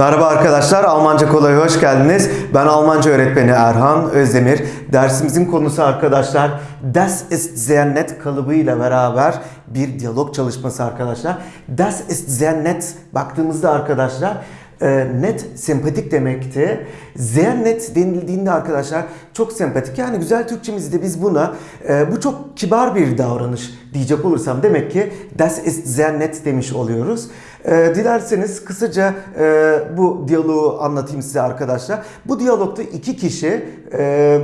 Merhaba arkadaşlar, Almanca Kolay'a hoş geldiniz. Ben Almanca öğretmeni Erhan Özdemir. Dersimizin konusu arkadaşlar Das ist sehr net kalıbıyla beraber bir diyalog çalışması arkadaşlar. Das ist sehr net baktığımızda arkadaşlar e, net sempatik demekti. Sehr net denildiğinde arkadaşlar çok sempatik. Yani güzel Türkçemizde biz buna e, bu çok kibar bir davranış diyecek olursam demek ki das ist sehr net demiş oluyoruz. E, dilerseniz kısaca e, bu diyaloğu anlatayım size arkadaşlar. Bu diyalogda iki kişi e,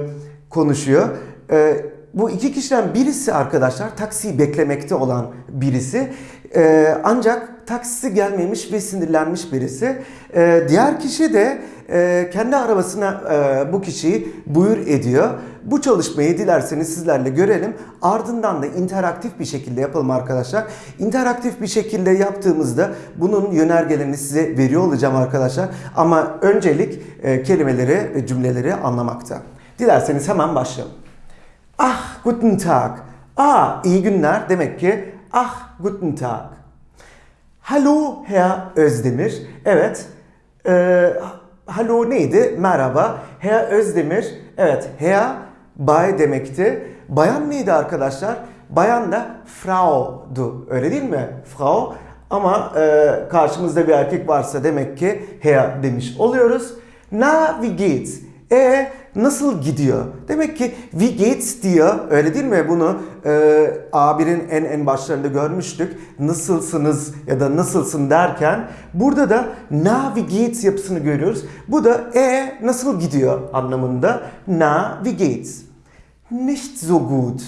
konuşuyor. E, bu iki kişiden birisi arkadaşlar taksiyi beklemekte olan birisi. E, ancak taksisi gelmemiş ve sinirlenmiş birisi. E, diğer kişi de e, kendi arabasına e, bu kişiyi buyur ediyor. Bu çalışmayı dilerseniz sizlerle görelim. Ardından da interaktif bir şekilde yapalım arkadaşlar. İnteraktif bir şekilde yaptığımızda bunun yönergelerini size veriyor olacağım arkadaşlar. Ama öncelik e, kelimeleri ve cümleleri anlamakta. Dilerseniz hemen başlayalım. Ah, guten Tag. Ah, iyi günler demek ki ah, guten Tag. Hallo Herr Özdemir. Evet. Ee, hallo neydi? Merhaba. Herr Özdemir. Evet. Herr bay demekti. Bayan neydi arkadaşlar? Bayan da Frau'du. Öyle değil mi? Frau. Ama e, karşımızda bir erkek varsa demek ki Herr demiş oluyoruz. Na wie geht's? E nasıl gidiyor? Demek ki wie geht's diyor. Öyle değil mi? Bunu e, A1'in en en başlarında görmüştük. Nasılsınız ya da nasılsın derken burada da na wie geht's yapısını görüyoruz. Bu da e nasıl gidiyor anlamında. Na wie geht's? Nicht so gut.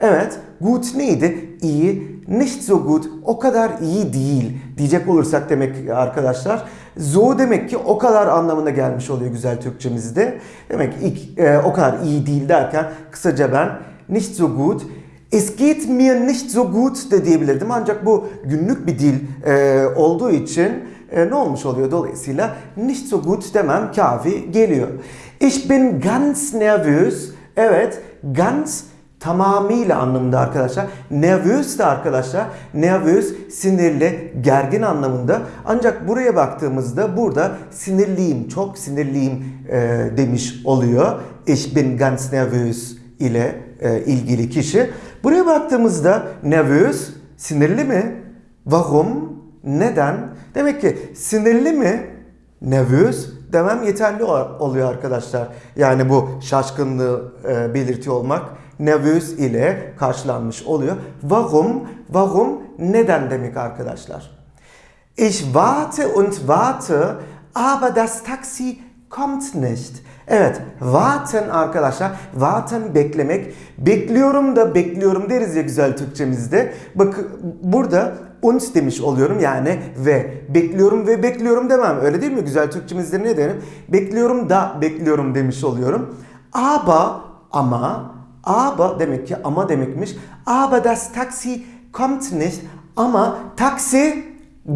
Evet, gut neydi? İyi. Nicht so gut, o kadar iyi değil diyecek olursak demek arkadaşlar. So demek ki o kadar anlamına gelmiş oluyor güzel Türkçemizde. Demek ki ilk, e, o kadar iyi değil derken kısaca ben nicht so gut Es geht mir nicht so gut de diyebilirdim ancak bu günlük bir dil e, olduğu için e, ne olmuş oluyor dolayısıyla nicht so gut demem kafi geliyor. Ich bin ganz nervös. Evet, ganz tamamıyla anlamında arkadaşlar. Nervös de arkadaşlar. Nervös sinirli, gergin anlamında. Ancak buraya baktığımızda burada sinirliyim, çok sinirliyim e, demiş oluyor. Ich bin ganz nervös ile e, ilgili kişi. Buraya baktığımızda nervös sinirli mi? Warum? Neden? Demek ki sinirli mi? Nervös demem yeterli oluyor arkadaşlar. Yani bu şaşkınlığı e, belirtiyor olmak nervös ile karşılanmış oluyor. Warum? Warum? Neden demek arkadaşlar. Ich warte und warte, aber das Taxi kommt nicht. Evet, warten arkadaşlar. Warten beklemek. Bekliyorum da bekliyorum deriz ya güzel Türkçemizde. Bakın burada und demiş oluyorum yani ve bekliyorum ve bekliyorum demem. Öyle değil mi? Güzel Türkçemizde ne derim? Bekliyorum da bekliyorum demiş oluyorum. Aber ama aber demek ki ama demekmiş. Aber das Taxi kommt nicht. Ama taksi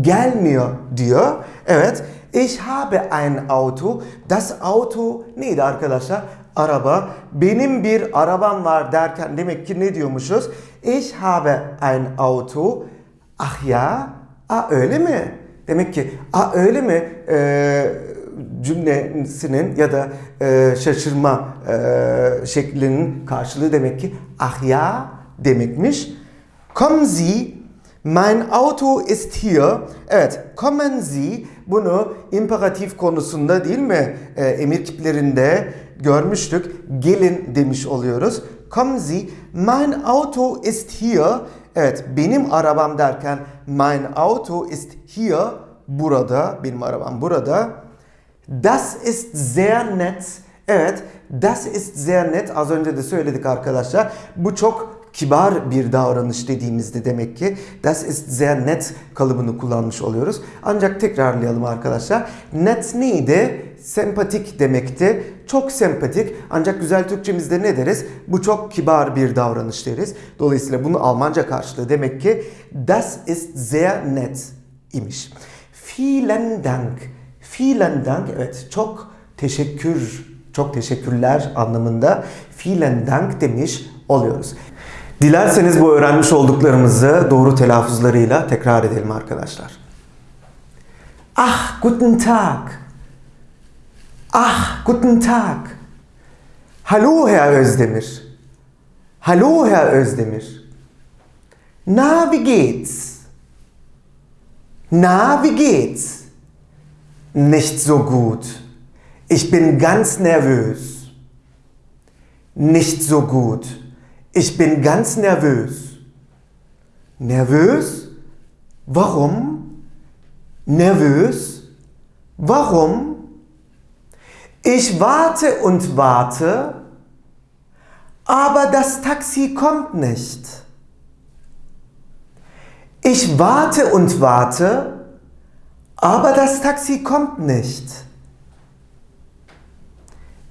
gelmiyor diyor. Evet. Ich habe ein Auto. Das Auto neydi arkadaşlar? Araba. Benim bir arabam var derken demek ki ne diyormuşuz? Ich habe ein Auto. Ah ya. Ah öyle mi? Demek ki ah öyle mi? Ee, cümlesinin ya da e, şaşırma e, şeklinin karşılığı demek ki ah ya demekmiş. Kommen Sie, mein Auto ist hier. Evet, kommen Sie bunu imperatif konusunda değil mi e, emir kiplerinde görmüştük. Gelin demiş oluyoruz. Kommen Sie, mein Auto ist hier. Evet, benim arabam derken mein Auto ist hier. Burada, benim arabam burada. Das ist sehr net. Evet, das ist sehr net. Az önce de söyledik arkadaşlar. Bu çok kibar bir davranış dediğimizde demek ki das ist sehr net kalıbını kullanmış oluyoruz. Ancak tekrarlayalım arkadaşlar. Net neydi? Sempatik demekti. Çok sempatik. Ancak güzel Türkçemizde ne deriz? Bu çok kibar bir davranış deriz. Dolayısıyla bunun Almanca karşılığı demek ki das ist sehr net imiş. Vielen Dank. Vielen Dank. Evet çok teşekkür, çok teşekkürler anlamında vielen Dank demiş oluyoruz. Dilerseniz bu öğrenmiş olduklarımızı doğru telaffuzlarıyla tekrar edelim arkadaşlar. Ach, guten Tag. Ach, guten Tag. Hallo, Herr Özdemir. Hallo, Herr Özdemir. Na, wie geht's? Na, wie geht's? Nicht so gut. Ich bin ganz nervös. Nicht so gut. Ich bin ganz nervös. Nervös? Warum? Nervös? Warum? Ich warte und warte, aber das Taxi kommt nicht. Ich warte und warte, aber das Taxi kommt nicht.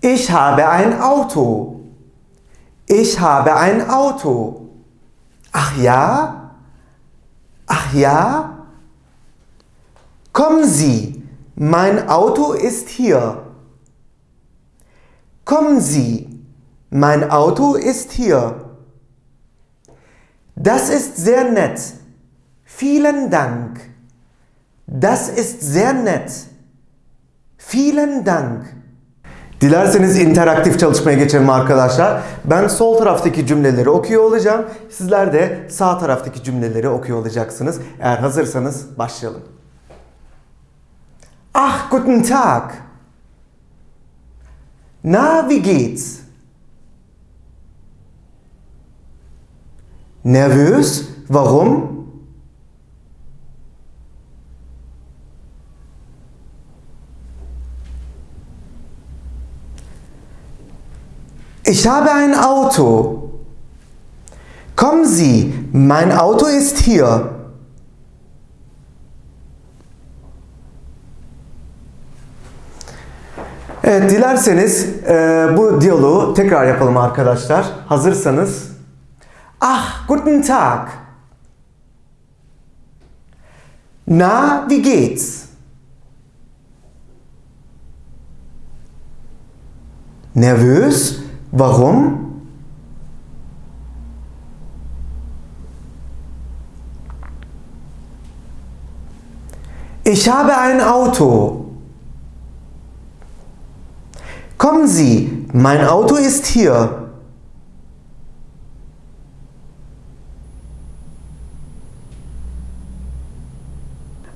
Ich habe ein Auto. Ich habe ein Auto. Ach ja? Ach ja? Kommen Sie, mein Auto ist hier. Kommen Sie, mein Auto ist hier. Das ist sehr nett. Vielen Dank. Das ist sehr nett. Vielen Dank. Dilerseniz interaktif çalışmaya geçelim arkadaşlar. Ben sol taraftaki cümleleri okuyor olacağım. Sizler de sağ taraftaki cümleleri okuyor olacaksınız. Eğer hazırsanız başlayalım. Ach, guten Tag. Na, wie geht's? Nervös? Warum? Ich habe ein Auto. Kommen Sie, mein Auto ist hier. Evet, dilerseniz e, bu diyaloğu tekrar yapalım arkadaşlar. Hazırsanız. Ach, guten Tag. Na, wie geht's? Nervös? Warum? Ich habe ein Auto. Kommen Sie, mein Auto ist hier.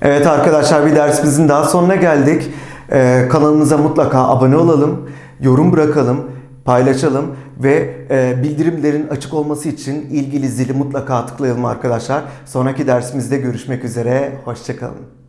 Evet arkadaşlar bir dersimizin daha sonuna geldik. Ee, kanalımıza mutlaka abone olalım, yorum bırakalım, paylaşalım ve e, bildirimlerin açık olması için ilgili zili mutlaka tıklayalım arkadaşlar. Sonraki dersimizde görüşmek üzere, hoşçakalın.